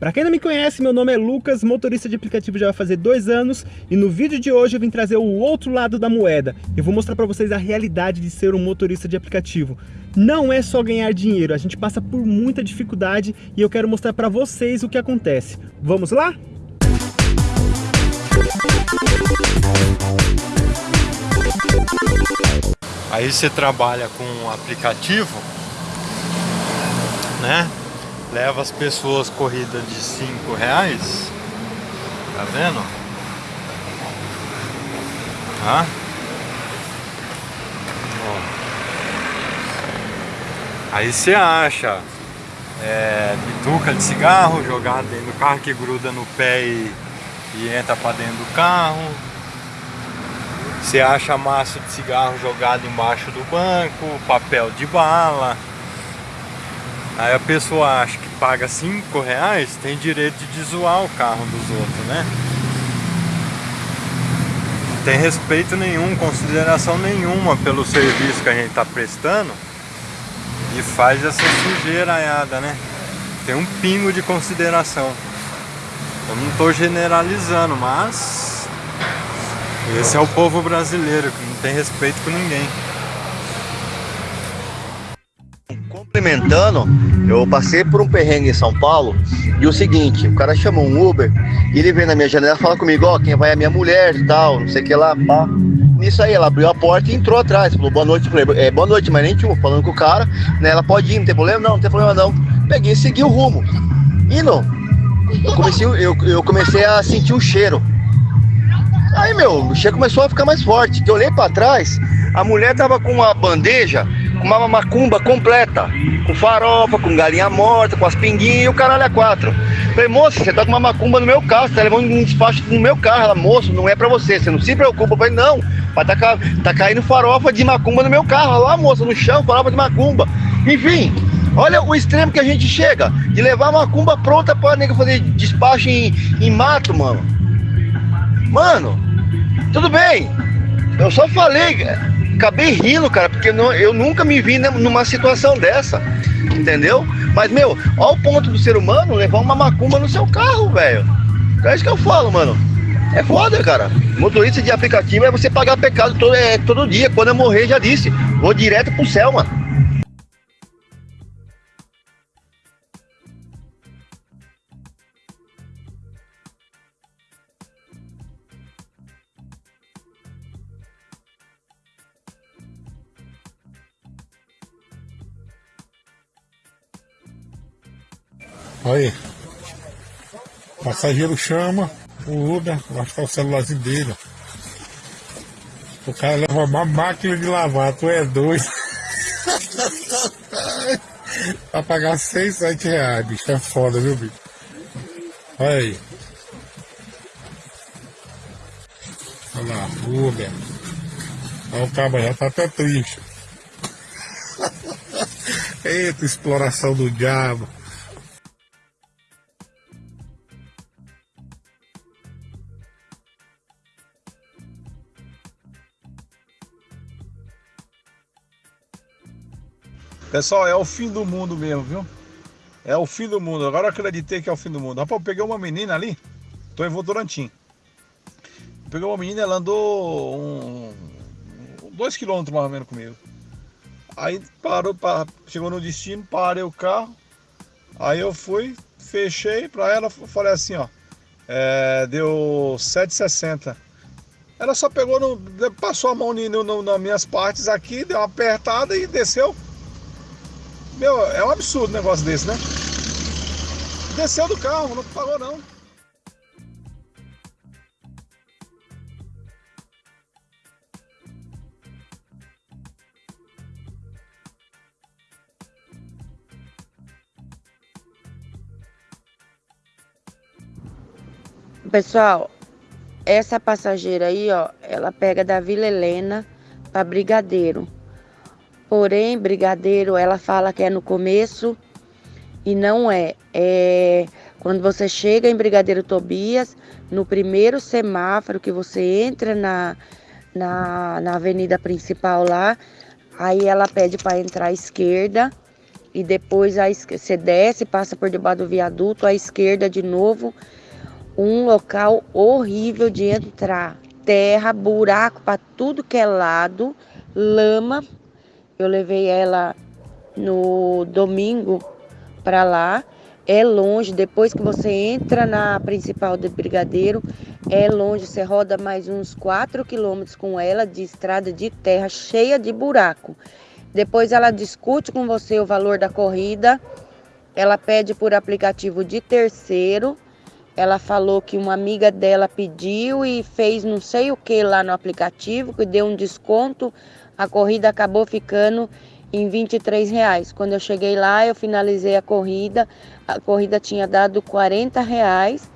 Para quem não me conhece, meu nome é Lucas, motorista de aplicativo já vai fazer dois anos e no vídeo de hoje eu vim trazer o outro lado da moeda. Eu vou mostrar para vocês a realidade de ser um motorista de aplicativo. Não é só ganhar dinheiro, a gente passa por muita dificuldade e eu quero mostrar para vocês o que acontece. Vamos lá? Aí você trabalha com um aplicativo, né? Leva as pessoas corrida de 5 reais. Tá vendo? Tá? Aí você acha é, bituca de cigarro jogada dentro do carro que gruda no pé e, e entra para dentro do carro você acha massa de cigarro jogado embaixo do banco, papel de bala. Aí a pessoa acha que paga 5 reais, tem direito de zoar o carro dos outros, né? Não tem respeito nenhum, consideração nenhuma pelo serviço que a gente está prestando e faz essa sujeiraiada, né? Tem um pingo de consideração. Eu não estou generalizando, mas esse é o povo brasileiro, que não tem respeito com ninguém. Complementando, eu passei por um perrengue em São Paulo e o seguinte, o cara chamou um Uber e ele vem na minha janela e fala comigo, ó, oh, quem vai é minha mulher e tal, não sei o que lá, pá. Nisso aí, ela abriu a porta e entrou atrás, falou boa noite, falei, é, boa noite, mas nem tinha falando com o cara, né, ela pode ir, não tem problema? Não, não tem problema não. Peguei e segui o rumo. E não, eu comecei, eu, eu comecei a sentir o cheiro Aí, meu, o cheiro começou a ficar mais forte. Que eu olhei para trás, a mulher tava com uma bandeja, uma macumba completa, com farofa, com galinha morta, com as pinguinhas e o caralho a quatro. Falei, moça, você tá com uma macumba no meu carro, você tá levando um despacho no meu carro. Ela, moço, não é pra você, você não se preocupa. Eu falei, não, vai tá, tá caindo farofa de macumba no meu carro. Olha lá, moça, no chão, farofa de macumba. Enfim, Olha o extremo que a gente chega de levar uma macumba pronta para nega fazer despacho em, em mato, mano. Mano, tudo bem. Eu só falei, acabei rindo, cara, porque não, eu nunca me vi numa situação dessa. Entendeu? Mas, meu, olha o ponto do ser humano levar uma macumba no seu carro, velho. É isso que eu falo, mano. É foda, cara. Motorista de aplicativo é você pagar pecado todo, é, todo dia. Quando eu morrer, já disse. Vou direto pro céu, mano. Aí. O passageiro chama o Uber, que é o celularzinho dele. O cara leva uma máquina de lavar, tu é doido. pra pagar 6, 7 reais, bicho. É foda, viu, bicho? Olha aí. Olha lá, Uber. Olha o cabo já tá até triste. Eita, exploração do diabo. Pessoal, é o fim do mundo mesmo, viu? É o fim do mundo. Agora eu acreditei que é o fim do mundo. Rapaz, eu peguei uma menina ali, tô em Votorantim. Peguei uma menina, ela andou um, dois quilômetros mais ou menos comigo. Aí parou, chegou no destino, parei o carro. Aí eu fui, fechei pra ela, falei assim, ó. É, deu 7,60. Ela só pegou, no, passou a mão no, no, nas minhas partes aqui, deu uma apertada e desceu. Meu, é um absurdo um negócio desse, né? Desceu do carro, não pagou não. Pessoal, essa passageira aí, ó, ela pega da Vila Helena para Brigadeiro. Porém, brigadeiro, ela fala que é no começo e não é. É quando você chega em Brigadeiro Tobias, no primeiro semáforo que você entra na, na, na avenida principal lá, aí ela pede para entrar à esquerda e depois a, você desce, passa por debaixo do viaduto, à esquerda de novo, um local horrível de entrar. Terra, buraco para tudo que é lado, lama. Eu levei ela no domingo para lá. É longe, depois que você entra na principal de Brigadeiro, é longe, você roda mais uns 4 quilômetros com ela de estrada de terra cheia de buraco. Depois ela discute com você o valor da corrida, ela pede por aplicativo de terceiro. Ela falou que uma amiga dela pediu e fez não sei o que lá no aplicativo, que deu um desconto. A corrida acabou ficando em 23 reais. Quando eu cheguei lá, eu finalizei a corrida. A corrida tinha dado 40 reais.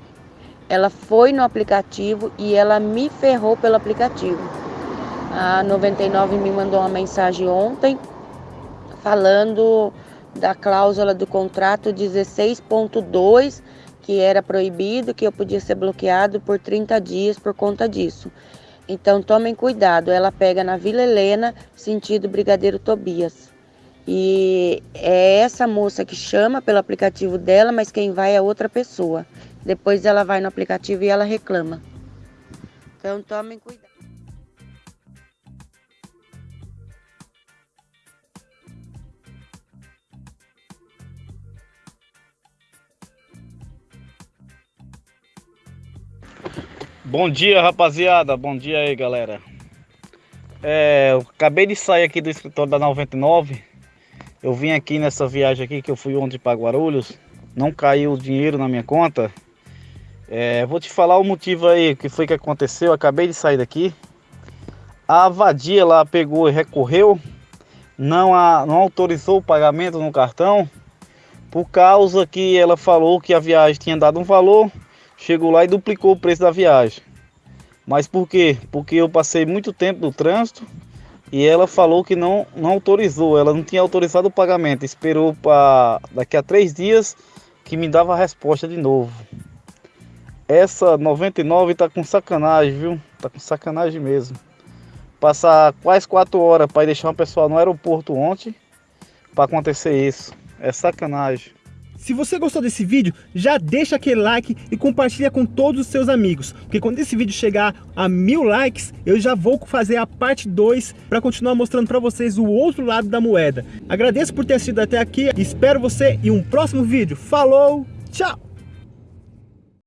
Ela foi no aplicativo e ela me ferrou pelo aplicativo. A 99 me mandou uma mensagem ontem falando da cláusula do contrato 16.2 que era proibido, que eu podia ser bloqueado por 30 dias por conta disso. Então tomem cuidado, ela pega na Vila Helena, sentido Brigadeiro Tobias. E é essa moça que chama pelo aplicativo dela, mas quem vai é outra pessoa. Depois ela vai no aplicativo e ela reclama. Então tomem cuidado. Bom dia, rapaziada. Bom dia aí, galera. É, eu acabei de sair aqui do escritório da 99. Eu vim aqui nessa viagem aqui que eu fui ontem para Guarulhos. Não caiu o dinheiro na minha conta. É, vou te falar o motivo aí, que foi que aconteceu. Eu acabei de sair daqui. A vadia lá pegou e recorreu. Não, a, não autorizou o pagamento no cartão. Por causa que ela falou que a viagem tinha dado um valor chegou lá e duplicou o preço da viagem. Mas por quê? Porque eu passei muito tempo no trânsito e ela falou que não, não autorizou, ela não tinha autorizado o pagamento, esperou para daqui a três dias que me dava a resposta de novo. Essa 99 tá com sacanagem, viu? Tá com sacanagem mesmo. Passar quase quatro horas para deixar uma pessoa no aeroporto ontem para acontecer isso. É sacanagem. Se você gostou desse vídeo, já deixa aquele like e compartilha com todos os seus amigos. Porque quando esse vídeo chegar a mil likes, eu já vou fazer a parte 2 para continuar mostrando para vocês o outro lado da moeda. Agradeço por ter assistido até aqui, espero você em um próximo vídeo. Falou, tchau!